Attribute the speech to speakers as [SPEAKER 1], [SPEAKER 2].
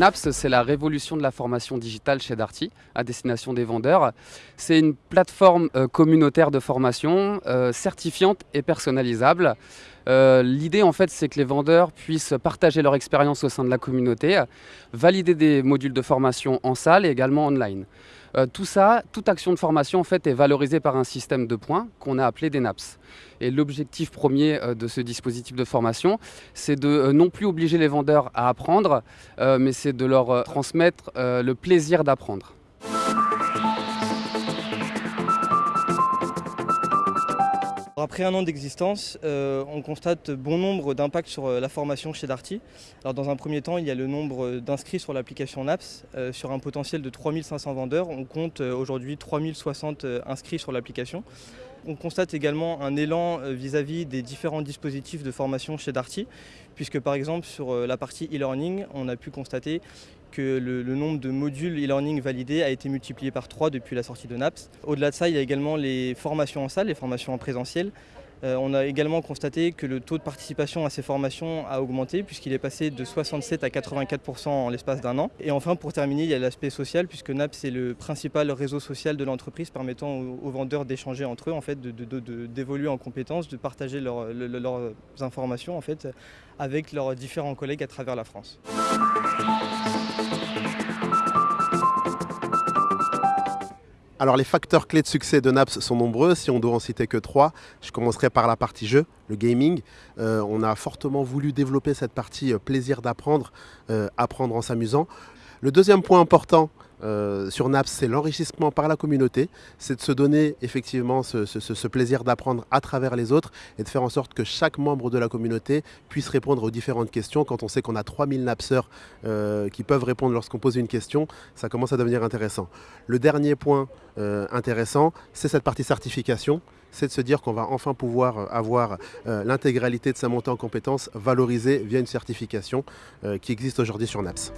[SPEAKER 1] NAPS, c'est la révolution de la formation digitale chez Darty, à destination des vendeurs. C'est une plateforme euh, communautaire de formation euh, certifiante et personnalisable. Euh, l'idée, en fait, c'est que les vendeurs puissent partager leur expérience au sein de la communauté, valider des modules de formation en salle et également online. Euh, tout ça, toute action de formation en est valorisée par un système de points qu'on a appelé des NAPS. Et l'objectif premier euh, de ce dispositif de formation, c'est de non plus obliger les vendeurs à apprendre, mais c'est de leur transmettre le plaisir d'apprendre.
[SPEAKER 2] Après un an d'existence, euh, on constate bon nombre d'impacts sur euh, la formation chez Darty. Alors dans un premier temps, il y a le nombre d'inscrits sur l'application NAPS. Euh, sur un potentiel de 3500 vendeurs, on compte aujourd'hui 3060 inscrits sur l'application. On constate également un élan vis-à-vis des différents dispositifs de formation chez Darty, puisque par exemple sur la partie e-learning, on a pu constater que le, nombre de modules e-learning validés a été multiplié par 3 depuis la sortie de NAPS. Au-delà de ça, il y a également les formations en salle, les formations en présentiel. Euh, on a également constaté que le taux de participation à ces formations a augmenté puisqu'il est passé de 67 à 84% en l'espace d'un an. Et enfin, pour terminer, il y a l'aspect social puisque NAPS est le principal réseau social de l'entreprise permettant aux, vendeurs d'échanger entre eux, en fait, d'évoluer en compétences, de partager leurs informations en fait, avec leurs différents collègues à travers la France.
[SPEAKER 3] Alors les facteurs clés de succès de Naps sont nombreux, si on doit en citer que trois, je commencerai par la partie jeu, le gaming. Euh, on a fortement voulu développer cette partie euh, plaisir d'apprendre, euh, apprendre en s'amusant. Le deuxième point important, euh, sur NAPS, c'est l'enrichissement par la communauté, c'est de se donner effectivement ce, plaisir d'apprendre à travers les autres et de faire en sorte que chaque membre de la communauté puisse répondre aux différentes questions. Quand on sait qu'on a 3000 napseurs euh, qui peuvent répondre lorsqu'on pose une question, ça commence à devenir intéressant. Le dernier point euh, intéressant, c'est cette partie certification c'est de se dire qu'on va enfin pouvoir avoir l'intégralité de sa montée en compétences valorisée via une certification qui existe aujourd'hui sur NAPS.